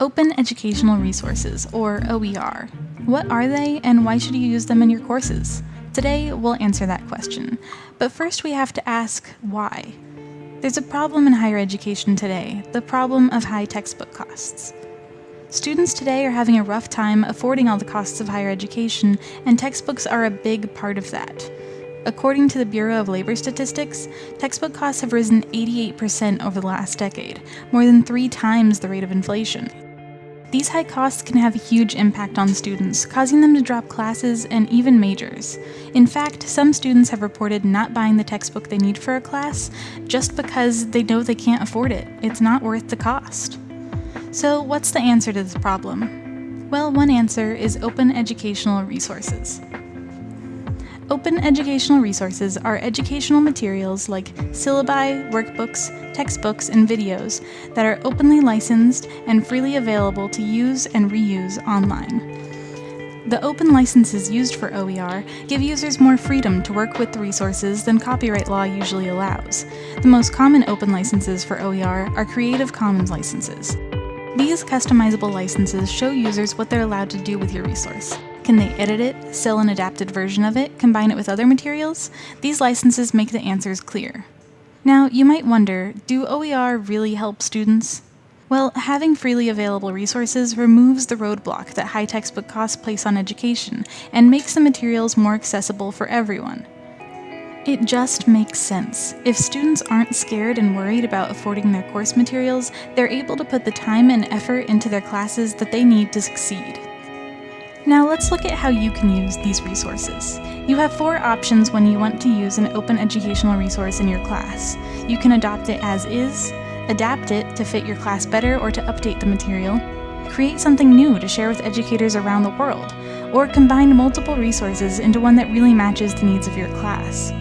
Open Educational Resources, or OER. What are they and why should you use them in your courses? Today, we'll answer that question. But first we have to ask, why? There's a problem in higher education today, the problem of high textbook costs. Students today are having a rough time affording all the costs of higher education, and textbooks are a big part of that. According to the Bureau of Labor Statistics, textbook costs have risen 88% over the last decade, more than three times the rate of inflation. These high costs can have a huge impact on students, causing them to drop classes and even majors. In fact, some students have reported not buying the textbook they need for a class just because they know they can't afford it. It's not worth the cost. So what's the answer to this problem? Well, one answer is open educational resources. Open educational resources are educational materials like syllabi, workbooks, textbooks, and videos that are openly licensed and freely available to use and reuse online. The open licenses used for OER give users more freedom to work with the resources than copyright law usually allows. The most common open licenses for OER are Creative Commons licenses. These customizable licenses show users what they're allowed to do with your resource. Can they edit it, sell an adapted version of it, combine it with other materials? These licenses make the answers clear. Now, you might wonder, do OER really help students? Well, having freely available resources removes the roadblock that high textbook costs place on education and makes the materials more accessible for everyone. It just makes sense. If students aren't scared and worried about affording their course materials, they're able to put the time and effort into their classes that they need to succeed. Now let's look at how you can use these resources. You have four options when you want to use an open educational resource in your class. You can adopt it as is, adapt it to fit your class better or to update the material, create something new to share with educators around the world, or combine multiple resources into one that really matches the needs of your class.